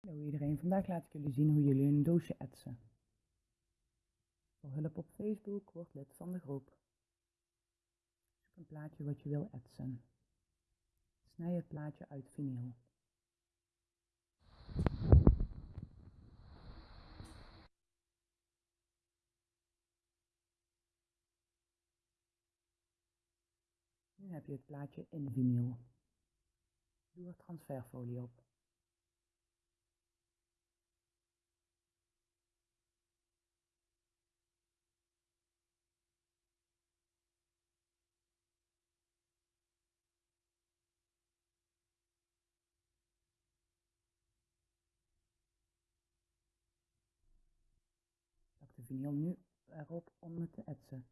Hallo iedereen, vandaag laat ik jullie zien hoe jullie een doosje etsen. Voor hulp op Facebook, word lid van de groep. Zoek een plaatje wat je wil etsen. Snij het plaatje uit vinyl. Nu heb je het plaatje in vinyl. Doe er transferfolie op. vinyl nu erop om het te etsen.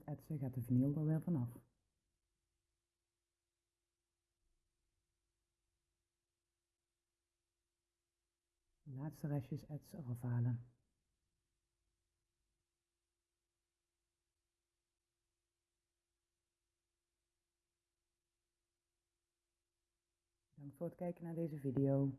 Het etsen gaat de vinyl er weer vanaf. De laatste restjes ets eraf halen. Bedankt voor het kijken naar deze video.